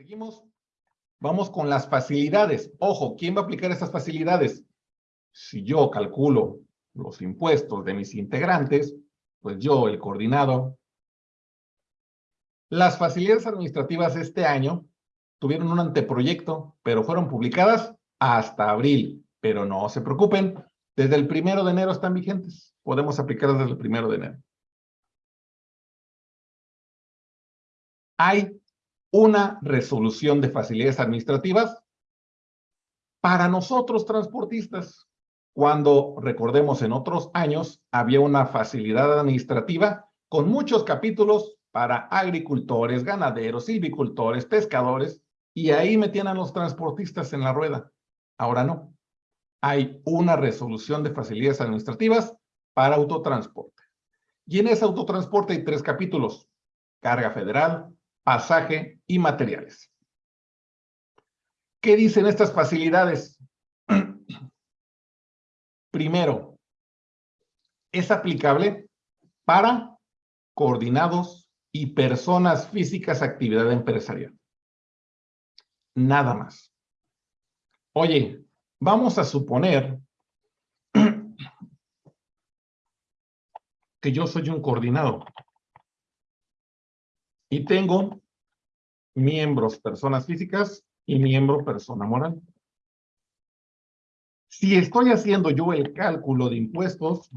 Seguimos. Vamos con las facilidades. Ojo, ¿quién va a aplicar estas facilidades? Si yo calculo los impuestos de mis integrantes, pues yo, el coordinado. Las facilidades administrativas este año tuvieron un anteproyecto, pero fueron publicadas hasta abril. Pero no se preocupen, desde el primero de enero están vigentes. Podemos aplicarlas desde el primero de enero. Hay una resolución de facilidades administrativas para nosotros transportistas. Cuando, recordemos, en otros años había una facilidad administrativa con muchos capítulos para agricultores, ganaderos, silvicultores, pescadores, y ahí metían a los transportistas en la rueda. Ahora no. Hay una resolución de facilidades administrativas para autotransporte. Y en ese autotransporte hay tres capítulos. Carga federal, pasaje y materiales. ¿Qué dicen estas facilidades? Primero, es aplicable para coordinados y personas físicas actividad empresarial. Nada más. Oye, vamos a suponer que yo soy un coordinado y tengo miembros personas físicas y miembro persona moral. Si estoy haciendo yo el cálculo de impuestos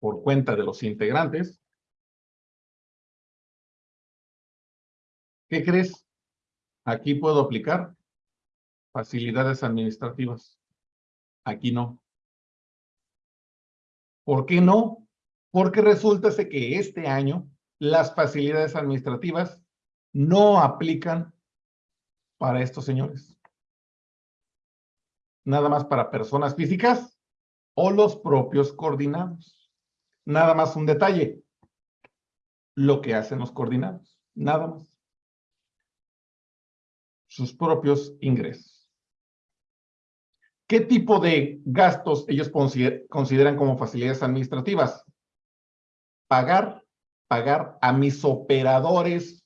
por cuenta de los integrantes, ¿qué crees? Aquí puedo aplicar facilidades administrativas. Aquí no. ¿Por qué no? Porque resulta que este año las facilidades administrativas no aplican para estos señores. Nada más para personas físicas o los propios coordinados. Nada más un detalle. Lo que hacen los coordinados. Nada más. Sus propios ingresos. ¿Qué tipo de gastos ellos consideran como facilidades administrativas? Pagar, pagar a mis operadores,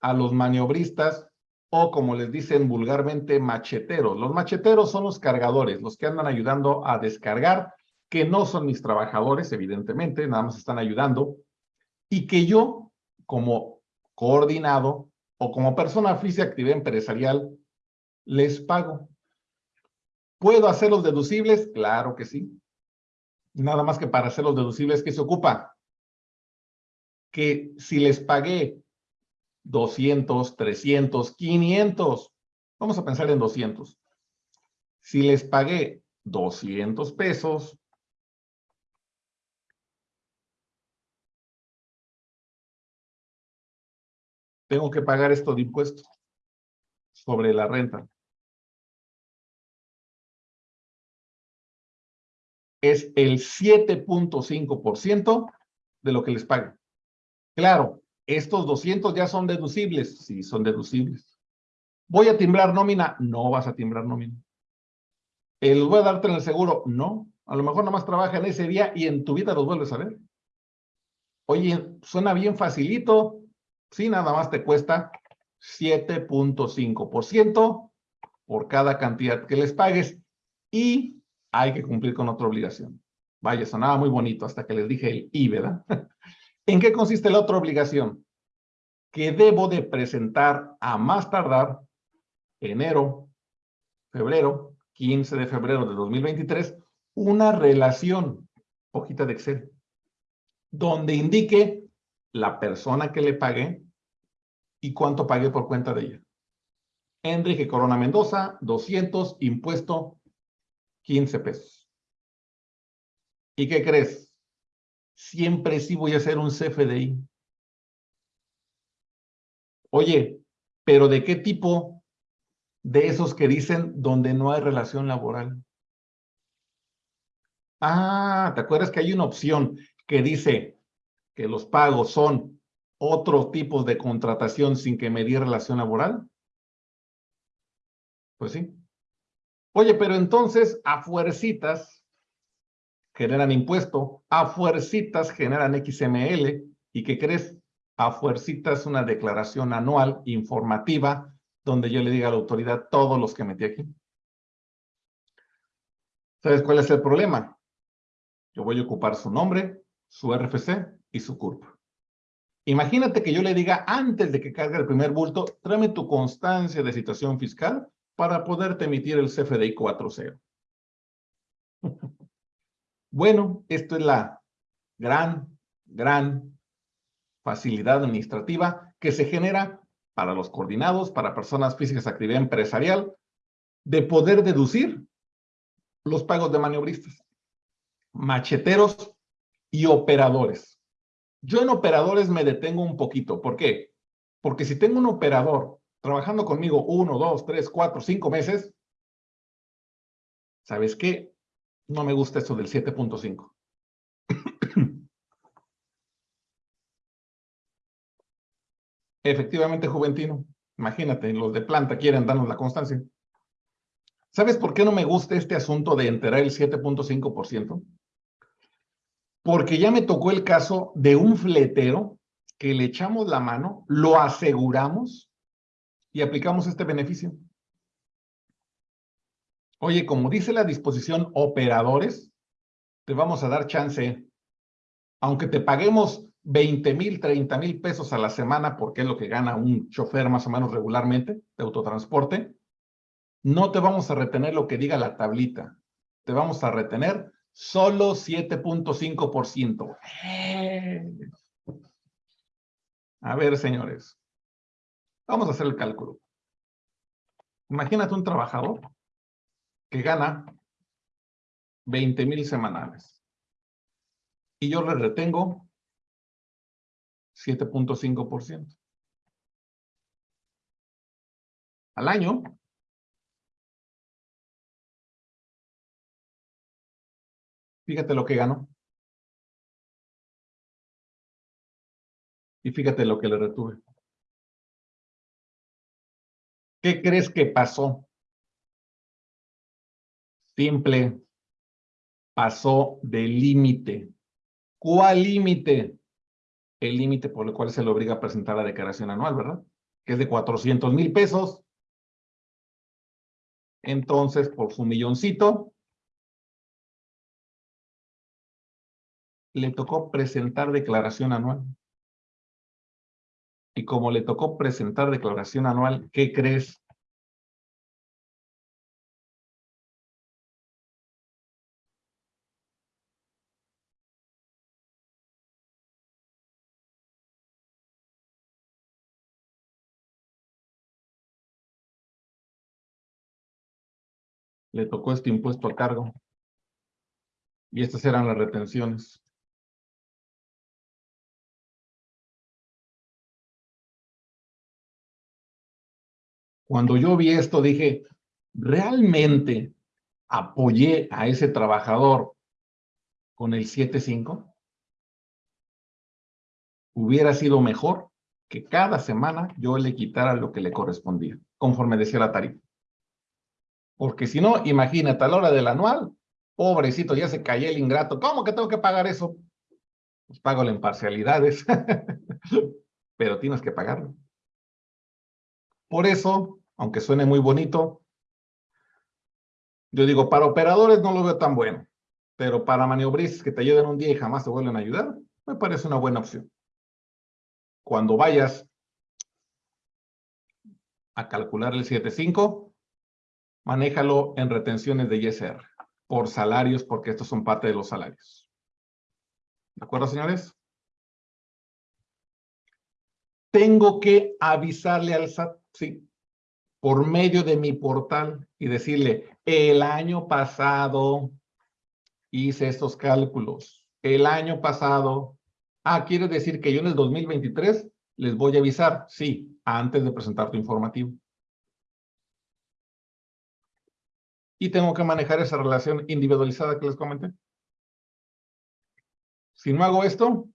a los maniobristas, o como les dicen vulgarmente, macheteros. Los macheteros son los cargadores, los que andan ayudando a descargar, que no son mis trabajadores, evidentemente, nada más están ayudando, y que yo, como coordinado o como persona física actividad empresarial, les pago. ¿Puedo hacerlos deducibles? Claro que sí. Nada más que para hacerlos deducibles, ¿qué se ocupa? Que si les pagué 200, 300, 500, vamos a pensar en 200. Si les pagué 200 pesos, tengo que pagar esto de impuestos sobre la renta. Es el 7.5% de lo que les pague. Claro, estos 200 ya son deducibles. Sí, son deducibles. ¿Voy a timbrar nómina? No vas a timbrar nómina. ¿El voy a darte en el seguro? No. A lo mejor nomás trabaja en ese día y en tu vida los vuelves a ver. Oye, suena bien facilito. Sí, nada más te cuesta 7.5% por cada cantidad que les pagues y hay que cumplir con otra obligación. Vaya, sonaba muy bonito hasta que les dije el I, ¿verdad? ¿En qué consiste la otra obligación? Que debo de presentar a más tardar enero, febrero, 15 de febrero de 2023, una relación, hojita de Excel, donde indique la persona que le pagué y cuánto pagué por cuenta de ella. Enrique Corona Mendoza, 200, impuesto, 15 pesos. ¿Y qué crees? Siempre sí voy a hacer un CFDI. Oye, pero ¿de qué tipo de esos que dicen donde no hay relación laboral? Ah, ¿te acuerdas que hay una opción que dice que los pagos son otros tipos de contratación sin que me dé relación laboral? Pues sí. Oye, pero entonces, a fuercitas, generan impuesto, a fuercitas generan XML, ¿y qué crees? a fuercitas una declaración anual informativa donde yo le diga a la autoridad todos los que metí aquí. ¿Sabes cuál es el problema? Yo voy a ocupar su nombre, su RFC y su CURP. Imagínate que yo le diga antes de que cargue el primer bulto, tráeme tu constancia de situación fiscal para poderte emitir el CFDI 4.0. bueno, esto es la gran, gran facilidad administrativa que se genera para los coordinados, para personas físicas de actividad empresarial, de poder deducir los pagos de maniobristas, macheteros y operadores. Yo en operadores me detengo un poquito. ¿Por qué? Porque si tengo un operador trabajando conmigo uno, dos, tres, cuatro, cinco meses, ¿sabes qué? No me gusta eso del 7.5. Efectivamente, Juventino. Imagínate, los de planta quieren darnos la constancia. ¿Sabes por qué no me gusta este asunto de enterar el 7.5%? Porque ya me tocó el caso de un fletero que le echamos la mano, lo aseguramos y aplicamos este beneficio. Oye, como dice la disposición operadores, te vamos a dar chance, aunque te paguemos 20 mil, 30 mil pesos a la semana, porque es lo que gana un chofer más o menos regularmente de autotransporte, no te vamos a retener lo que diga la tablita. Te vamos a retener solo 7.5%. A ver, señores. Vamos a hacer el cálculo. Imagínate un trabajador que gana 20 mil semanales. Y yo le retengo 7.5%. Al año, fíjate lo que ganó. Y fíjate lo que le retuve. ¿Qué crees que pasó? Simple. Pasó del límite. ¿Cuál límite? el límite por el cual se le obliga a presentar la declaración anual, ¿verdad? Que es de 400 mil pesos. Entonces, por su milloncito, le tocó presentar declaración anual. Y como le tocó presentar declaración anual, ¿qué crees? Le tocó este impuesto a cargo. Y estas eran las retenciones. Cuando yo vi esto dije, ¿realmente apoyé a ese trabajador con el 7.5? Hubiera sido mejor que cada semana yo le quitara lo que le correspondía, conforme decía la tarifa. Porque si no, imagínate, a la hora del anual, pobrecito, ya se cayó el ingrato. ¿Cómo que tengo que pagar eso? Pues pago en parcialidades, pero tienes que pagarlo. Por eso, aunque suene muy bonito, yo digo, para operadores no lo veo tan bueno, pero para maniobristas que te ayuden un día y jamás te vuelven a ayudar, me parece una buena opción. Cuando vayas a calcular el 7.5, manéjalo en retenciones de ISR por salarios, porque estos son parte de los salarios. ¿De acuerdo, señores? Tengo que avisarle al SAT, sí, por medio de mi portal y decirle, el año pasado hice estos cálculos. El año pasado, ah, quiere decir que yo en el 2023 les voy a avisar, sí, antes de presentar tu informativo. Y tengo que manejar esa relación individualizada que les comenté. Si no hago esto,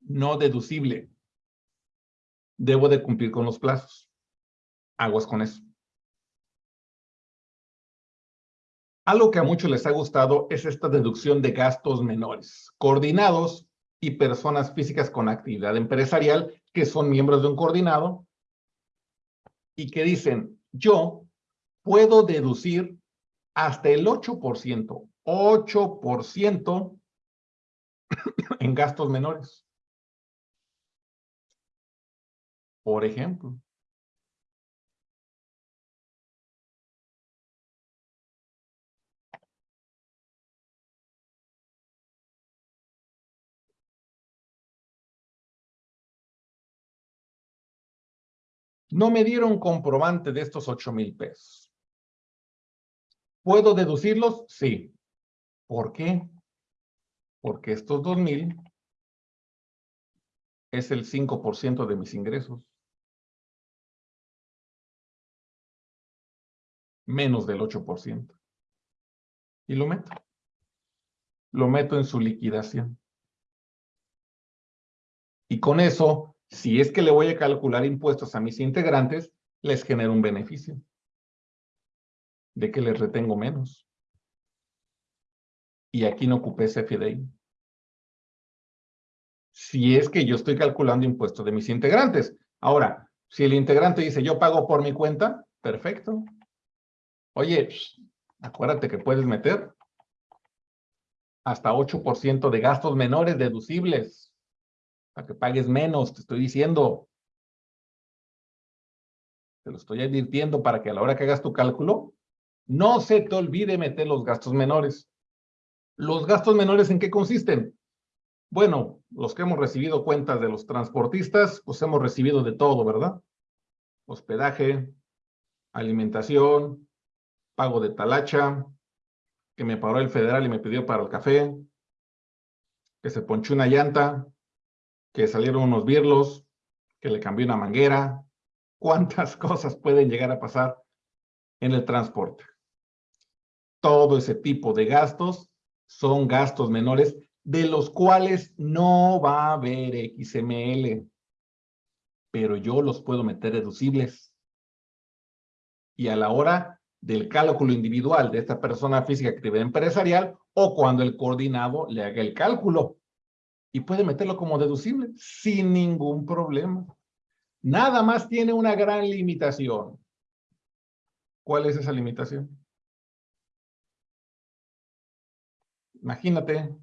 no deducible. Debo de cumplir con los plazos. Aguas con eso. Algo que a muchos les ha gustado es esta deducción de gastos menores, coordinados y personas físicas con actividad empresarial que son miembros de un coordinado y que dicen, yo puedo deducir hasta el 8%, 8% en gastos menores. Por ejemplo. No me dieron comprobante de estos ocho mil pesos. ¿Puedo deducirlos? Sí. ¿Por qué? Porque estos dos mil es el 5% de mis ingresos. Menos del 8%. Y lo meto. Lo meto en su liquidación. Y con eso si es que le voy a calcular impuestos a mis integrantes, les genero un beneficio. De que les retengo menos. Y aquí no ocupé ese. Si es que yo estoy calculando impuestos de mis integrantes. Ahora, si el integrante dice, yo pago por mi cuenta, perfecto. Oye, acuérdate que puedes meter hasta 8% de gastos menores deducibles para que pagues menos, te estoy diciendo. Te lo estoy advirtiendo para que a la hora que hagas tu cálculo, no se te olvide meter los gastos menores. ¿Los gastos menores en qué consisten? Bueno, los que hemos recibido cuentas de los transportistas, pues hemos recibido de todo, ¿verdad? Hospedaje, alimentación, pago de talacha, que me paró el federal y me pidió para el café, que se ponchó una llanta, que salieron unos birlos, que le cambió una manguera. ¿Cuántas cosas pueden llegar a pasar en el transporte? Todo ese tipo de gastos son gastos menores de los cuales no va a haber XML, pero yo los puedo meter deducibles. Y a la hora del cálculo individual de esta persona física actividad empresarial o cuando el coordinado le haga el cálculo y puede meterlo como deducible sin ningún problema. Nada más tiene una gran limitación. ¿Cuál es esa limitación? Imagínate.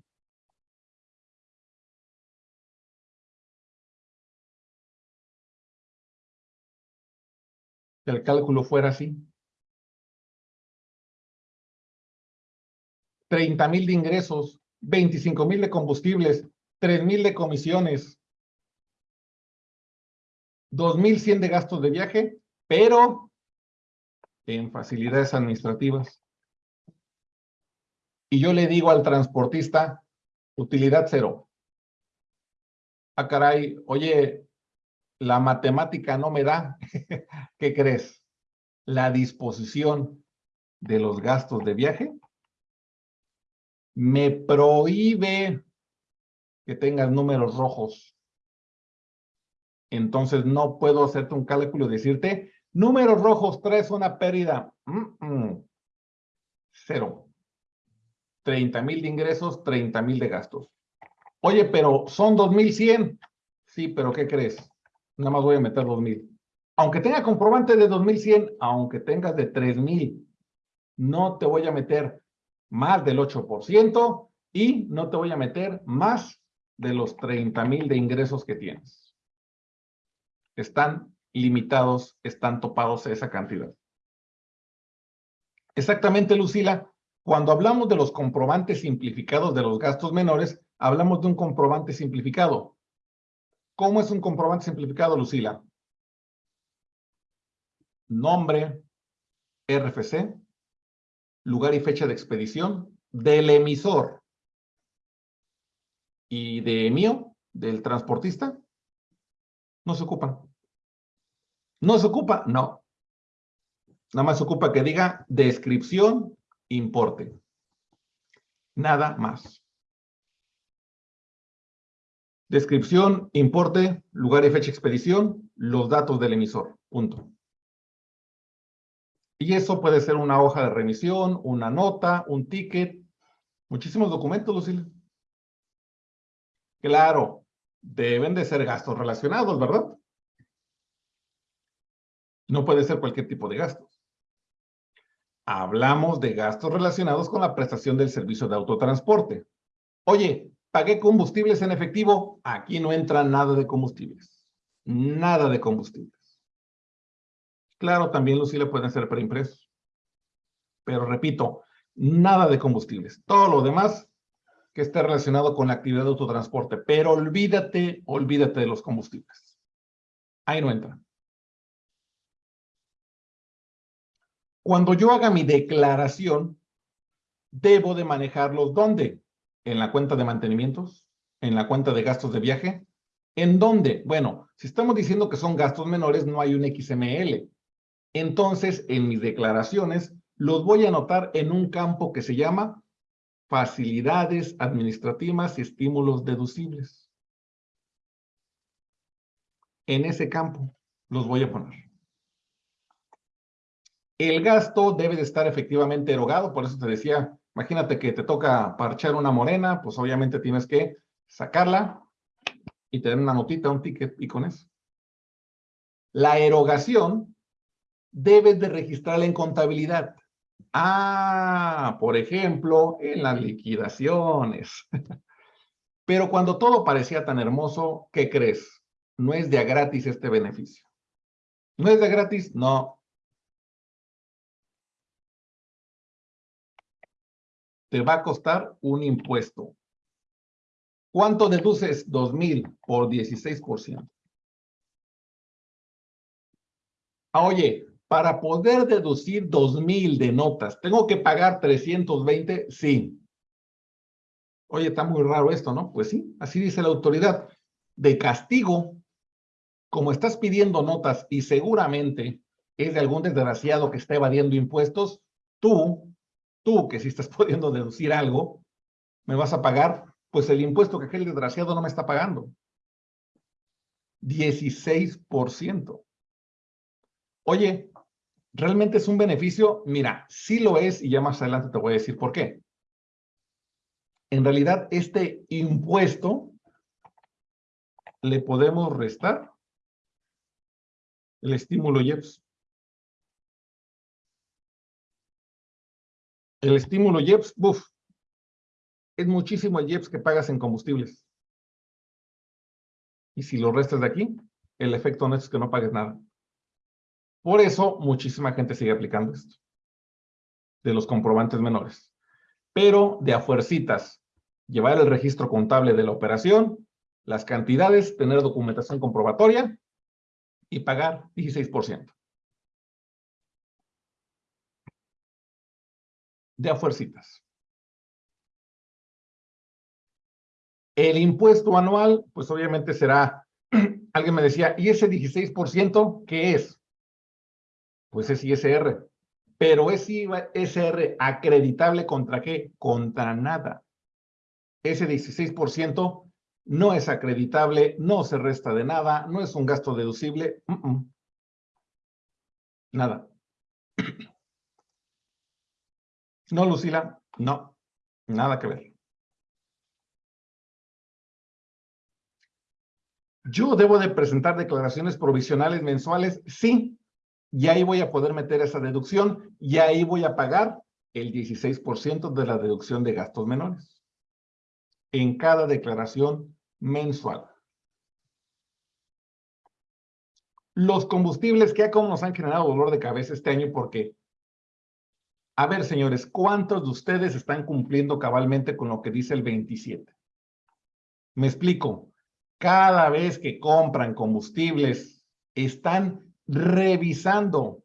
Que el cálculo fuera así. 30 mil de ingresos, 25 mil de combustibles, 3,000 de comisiones, 2,100 de gastos de viaje, pero en facilidades administrativas. Y yo le digo al transportista, utilidad cero. Ah, caray, oye, la matemática no me da. ¿Qué crees? La disposición de los gastos de viaje me prohíbe que tengas números rojos. Entonces no puedo hacerte un cálculo y decirte, números rojos traes una pérdida. Cero. 30 mil de ingresos, 30 mil de gastos. Oye, pero son 2100. Sí, pero ¿qué crees? Nada más voy a meter 2000. Aunque tenga comprobante de 2100, aunque tengas de 3000, no te voy a meter más del 8% y no te voy a meter más de los 30 mil de ingresos que tienes. Están limitados, están topados a esa cantidad. Exactamente, Lucila. Cuando hablamos de los comprobantes simplificados de los gastos menores, hablamos de un comprobante simplificado. ¿Cómo es un comprobante simplificado, Lucila? Nombre, RFC, lugar y fecha de expedición del emisor y de mío, del transportista, no se ocupan. ¿No se ocupa? No. Nada más se ocupa que diga descripción, importe. Nada más. Descripción, importe, lugar y fecha expedición, los datos del emisor. Punto. Y eso puede ser una hoja de remisión, una nota, un ticket, muchísimos documentos, Lucille. Claro, deben de ser gastos relacionados, ¿verdad? No puede ser cualquier tipo de gastos. Hablamos de gastos relacionados con la prestación del servicio de autotransporte. Oye, pagué combustibles en efectivo. Aquí no entra nada de combustibles. Nada de combustibles. Claro, también Lucila pueden ser preimpresos. Pero repito, nada de combustibles. Todo lo demás que esté relacionado con la actividad de autotransporte. Pero olvídate, olvídate de los combustibles. Ahí no entra. Cuando yo haga mi declaración, debo de manejarlos ¿dónde? En la cuenta de mantenimientos, en la cuenta de gastos de viaje. ¿En dónde? Bueno, si estamos diciendo que son gastos menores, no hay un XML. Entonces, en mis declaraciones, los voy a anotar en un campo que se llama facilidades administrativas y estímulos deducibles. En ese campo los voy a poner. El gasto debe de estar efectivamente erogado, por eso te decía, imagínate que te toca parchar una morena, pues obviamente tienes que sacarla y tener una notita, un ticket y con eso. La erogación debes de registrarla en contabilidad. Ah, por ejemplo, en las liquidaciones. Pero cuando todo parecía tan hermoso, ¿qué crees? No es de a gratis este beneficio. ¿No es de gratis? No, te va a costar un impuesto. ¿Cuánto deduces? 2,000 por 16%. Ah, oye, para poder deducir 2,000 de notas, ¿tengo que pagar 320? Sí. Oye, está muy raro esto, ¿no? Pues sí, así dice la autoridad. De castigo, como estás pidiendo notas y seguramente es de algún desgraciado que está evadiendo impuestos, tú tú que si estás pudiendo deducir algo, me vas a pagar, pues el impuesto que aquel desgraciado no me está pagando. 16%. Oye, ¿realmente es un beneficio? Mira, sí lo es y ya más adelante te voy a decir por qué. En realidad, este impuesto le podemos restar el estímulo IEPS. El estímulo IEPS, buf, es muchísimo el IEPS que pagas en combustibles. Y si lo restas de aquí, el efecto no es que no pagues nada. Por eso, muchísima gente sigue aplicando esto. De los comprobantes menores. Pero de a fuercitas, llevar el registro contable de la operación, las cantidades, tener documentación comprobatoria y pagar 16%. De a fuercitas. El impuesto anual, pues obviamente será, alguien me decía, ¿y ese 16% qué es? Pues es ISR. Pero es ISR acreditable contra qué? Contra nada. Ese 16% no es acreditable, no se resta de nada, no es un gasto deducible. Nada. No, Lucila, no, nada que ver. ¿Yo debo de presentar declaraciones provisionales mensuales? Sí, y ahí voy a poder meter esa deducción y ahí voy a pagar el 16% de la deducción de gastos menores en cada declaración mensual. Los combustibles que como nos han generado dolor de cabeza este año porque a ver, señores, ¿cuántos de ustedes están cumpliendo cabalmente con lo que dice el 27? Me explico. Cada vez que compran combustibles, están revisando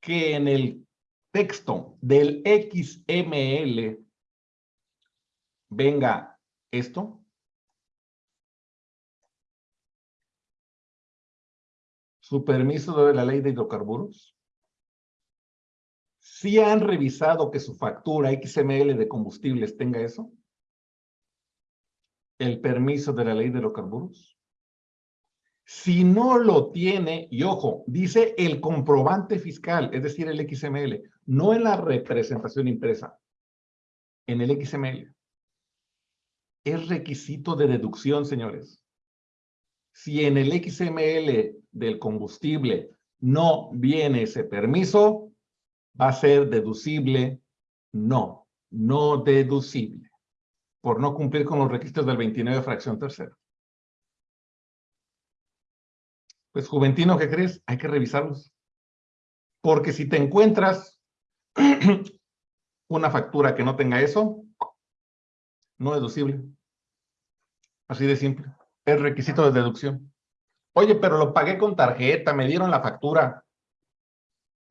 que en el texto del XML venga esto. Su permiso de la ley de hidrocarburos si han revisado que su factura XML de combustibles tenga eso? El permiso de la ley de hidrocarburos. Si no lo tiene, y ojo, dice el comprobante fiscal, es decir, el XML, no en la representación impresa, en el XML. es requisito de deducción, señores. Si en el XML del combustible no viene ese permiso, va a ser deducible. No, no deducible. Por no cumplir con los requisitos del 29 fracción tercera. Pues Juventino, ¿qué crees? Hay que revisarlos. Porque si te encuentras una factura que no tenga eso, no deducible. Así de simple. Es requisito de deducción. Oye, pero lo pagué con tarjeta, me dieron la factura.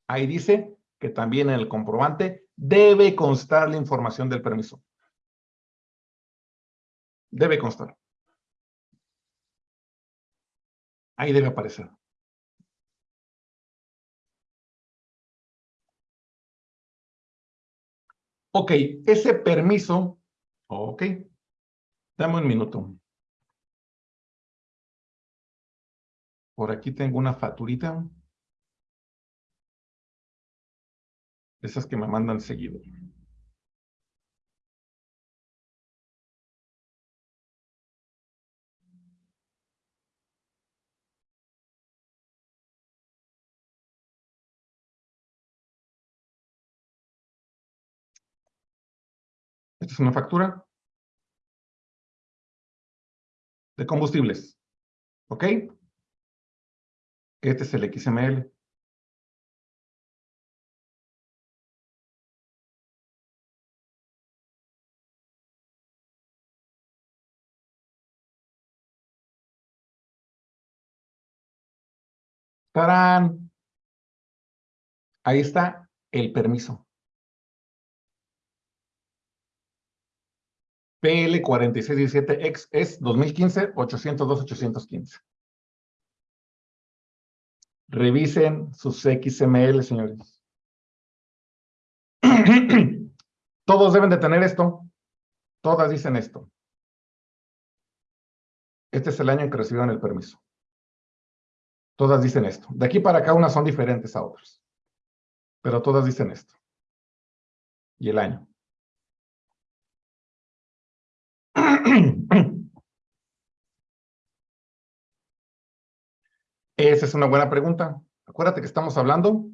Ahí dice que también en el comprobante debe constar la información del permiso. Debe constar. Ahí debe aparecer. Ok, ese permiso, ok, dame un minuto. Por aquí tengo una facturita. Esas que me mandan seguido. Esta es una factura de combustibles. ¿Ok? Este es el XML. Ahí está el permiso. PL 4617X es 2015 802 815. Revisen sus XML, señores. Todos deben de tener esto. Todas dicen esto. Este es el año en que recibieron el permiso. Todas dicen esto. De aquí para acá unas son diferentes a otras. Pero todas dicen esto. Y el año. Esa es una buena pregunta. Acuérdate que estamos hablando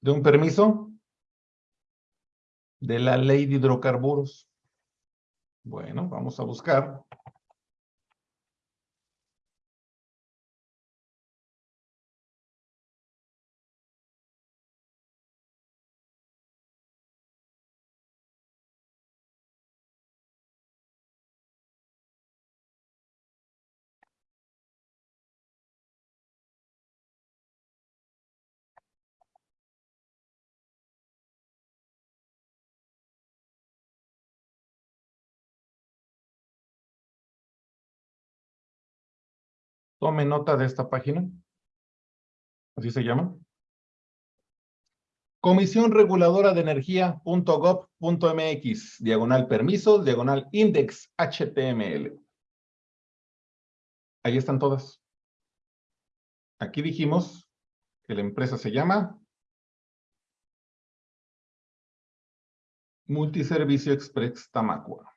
de un permiso de la ley de hidrocarburos. Bueno, vamos a buscar. Tome nota de esta página. Así se llama. Comisión Reguladora de Energía.gov.mx, diagonal permisos, diagonal index HTML. Ahí están todas. Aquí dijimos que la empresa se llama Multiservicio Express Tamacua.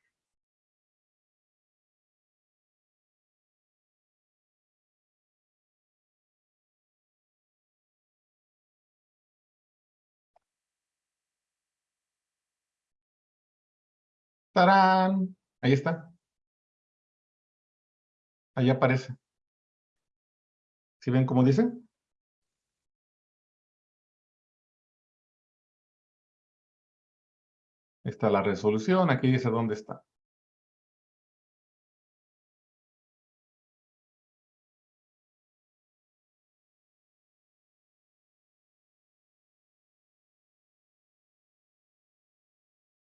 ¡Tarán! Ahí está. Ahí aparece. ¿Sí ven cómo dice? Está la resolución, aquí dice dónde está.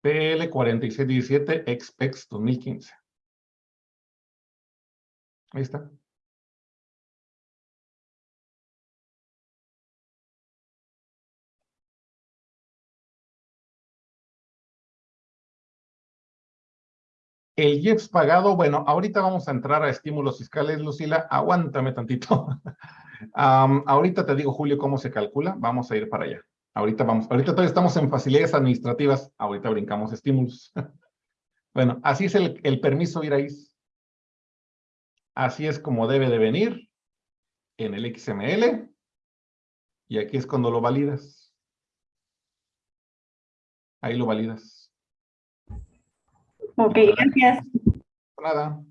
PL 4617 XPEX 2015. Ahí está. El IEPS pagado, bueno, ahorita vamos a entrar a estímulos fiscales, Lucila, aguántame tantito. ahorita te digo, Julio, cómo se calcula, vamos a ir para allá. Ahorita vamos, ahorita todavía estamos en facilidades administrativas, ahorita brincamos estímulos. Bueno, así es el, el permiso IRAIS. Así es como debe de venir en el XML. Y aquí es cuando lo validas. Ahí lo validas. Ok, gracias. Nada.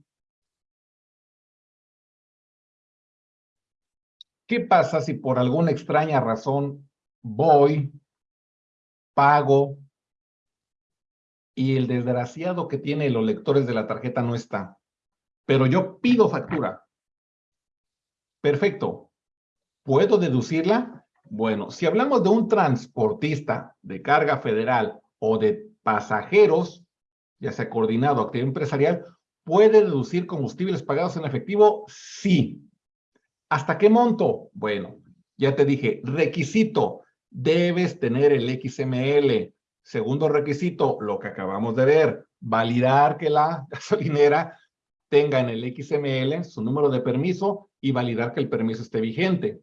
¿Qué pasa si por alguna extraña razón voy, pago y el desgraciado que tiene los lectores de la tarjeta no está? Pero yo pido factura. Perfecto. ¿Puedo deducirla? Bueno, si hablamos de un transportista de carga federal o de pasajeros, ya sea coordinado o actividad empresarial, ¿puede deducir combustibles pagados en efectivo? Sí. ¿Hasta qué monto? Bueno, ya te dije, requisito, debes tener el XML. Segundo requisito, lo que acabamos de ver, validar que la gasolinera tenga en el XML su número de permiso y validar que el permiso esté vigente.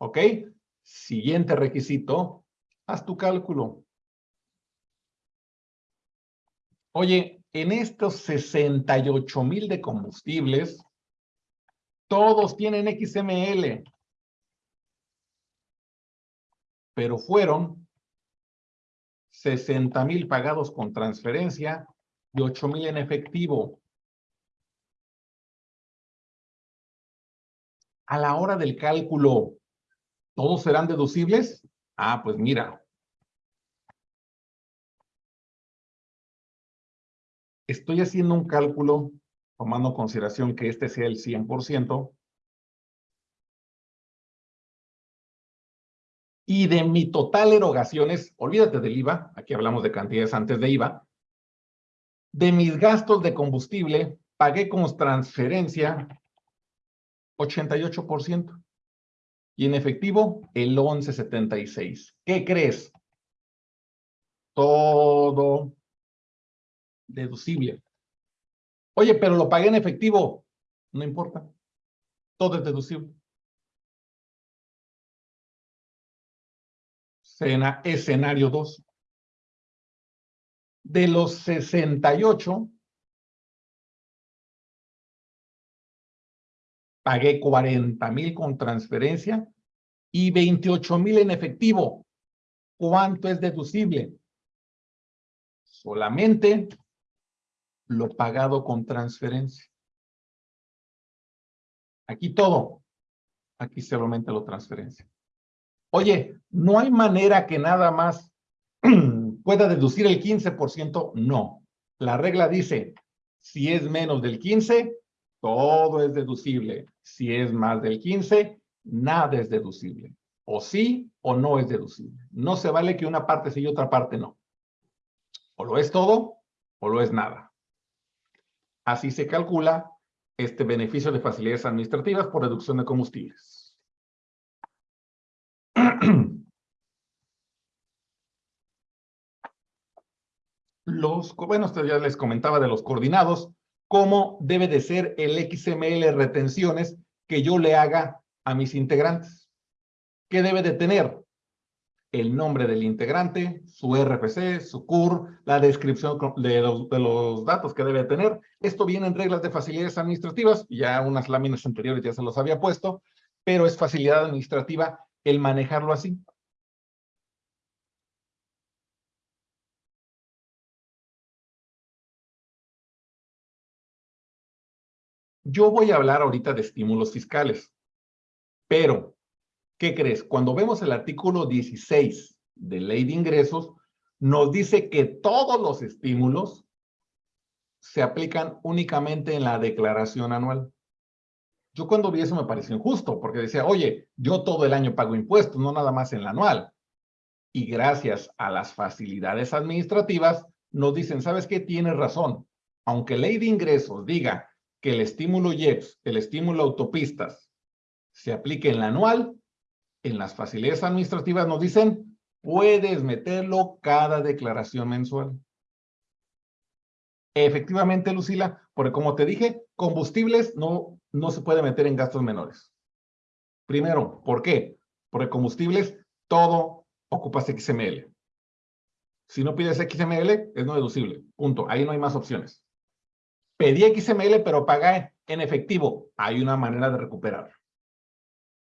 ¿Ok? Siguiente requisito, haz tu cálculo. Oye, en estos 68 mil de combustibles, todos tienen XML. Pero fueron 60 mil pagados con transferencia y 8 mil en efectivo. A la hora del cálculo, ¿todos serán deducibles? Ah, pues mira. Estoy haciendo un cálculo tomando consideración que este sea el 100%, y de mi total erogaciones, olvídate del IVA, aquí hablamos de cantidades antes de IVA, de mis gastos de combustible, pagué como transferencia 88%. Y en efectivo, el 11.76. ¿Qué crees? Todo deducible. Oye, pero lo pagué en efectivo. No importa. Todo es deducible. Escenario 2. De los 68, pagué 40 mil con transferencia y 28 mil en efectivo. ¿Cuánto es deducible? Solamente lo pagado con transferencia. Aquí todo. Aquí solamente lo transferencia. Oye, ¿no hay manera que nada más pueda deducir el 15%? No. La regla dice, si es menos del 15, todo es deducible. Si es más del 15, nada es deducible. O sí o no es deducible. No se vale que una parte sí y otra parte no. O lo es todo o lo es nada. Así se calcula este beneficio de facilidades administrativas por reducción de combustibles. Los, bueno, ya les comentaba de los coordinados, cómo debe de ser el XML retenciones que yo le haga a mis integrantes. ¿Qué debe de tener? el nombre del integrante, su RFC, su CUR, la descripción de los, datos que debe tener. Esto viene en reglas de facilidades administrativas, ya unas láminas anteriores ya se los había puesto, pero es facilidad administrativa el manejarlo así. Yo voy a hablar ahorita de estímulos fiscales, pero ¿Qué crees? Cuando vemos el artículo 16 de Ley de Ingresos, nos dice que todos los estímulos se aplican únicamente en la declaración anual. Yo cuando vi eso me pareció injusto, porque decía, oye, yo todo el año pago impuestos, no nada más en la anual. Y gracias a las facilidades administrativas, nos dicen, ¿sabes qué? Tienes razón. Aunque ley de ingresos diga que el estímulo IEPS, el estímulo autopistas, se aplique en la anual, en las facilidades administrativas nos dicen, puedes meterlo cada declaración mensual. Efectivamente, Lucila, porque como te dije, combustibles no, no se puede meter en gastos menores. Primero, ¿por qué? Porque combustibles, todo ocupa XML. Si no pides XML, es no deducible. Punto. Ahí no hay más opciones. Pedí XML, pero pagué en efectivo. Hay una manera de recuperar.